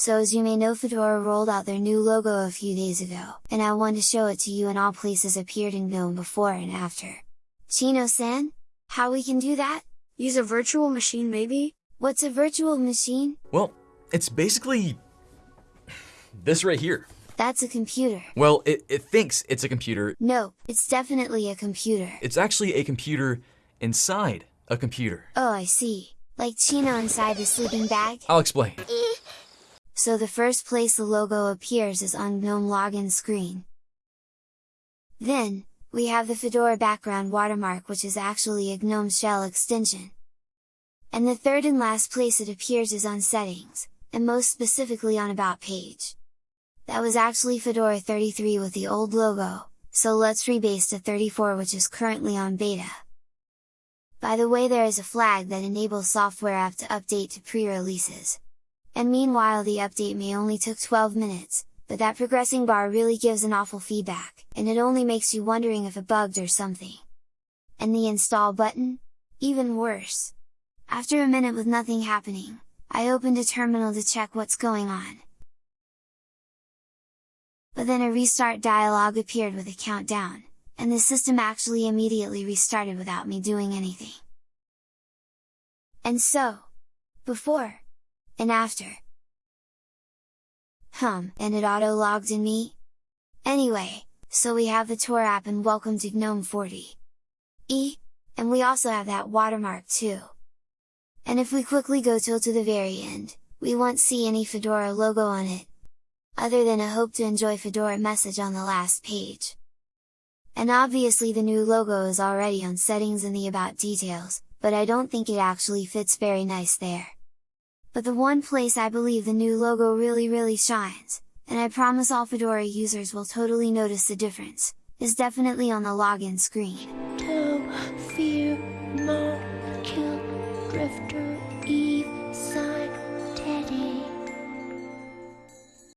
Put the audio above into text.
So as you may know Fedora rolled out their new logo a few days ago, and I want to show it to you and all places appeared in GNOME before and after. Chino-san? How we can do that? Use a virtual machine maybe? What's a virtual machine? Well, it's basically... this right here. That's a computer. Well, it, it thinks it's a computer. No, it's definitely a computer. It's actually a computer inside a computer. Oh, I see. Like Chino inside the sleeping bag? I'll explain. Eh. So the first place the logo appears is on GNOME login screen. Then, we have the Fedora background watermark which is actually a GNOME shell extension. And the third and last place it appears is on settings, and most specifically on about page. That was actually Fedora 33 with the old logo, so let's rebase to 34 which is currently on beta. By the way there is a flag that enables software app to update to pre-releases. And meanwhile the update may only took 12 minutes, but that progressing bar really gives an awful feedback, and it only makes you wondering if it bugged or something. And the install button? Even worse! After a minute with nothing happening, I opened a terminal to check what's going on. But then a restart dialog appeared with a countdown, and the system actually immediately restarted without me doing anything. And so, before, and after, Hum, and it auto-logged in me? Anyway, so we have the Tour app and welcome to GNOME 40. E, and we also have that watermark too. And if we quickly go till to the very end, we won't see any Fedora logo on it, other than a hope to enjoy Fedora message on the last page. And obviously the new logo is already on settings in the about details, but I don't think it actually fits very nice there. But the one place I believe the new logo really really shines, and I promise all Fedora users will totally notice the difference, is definitely on the login screen. fear,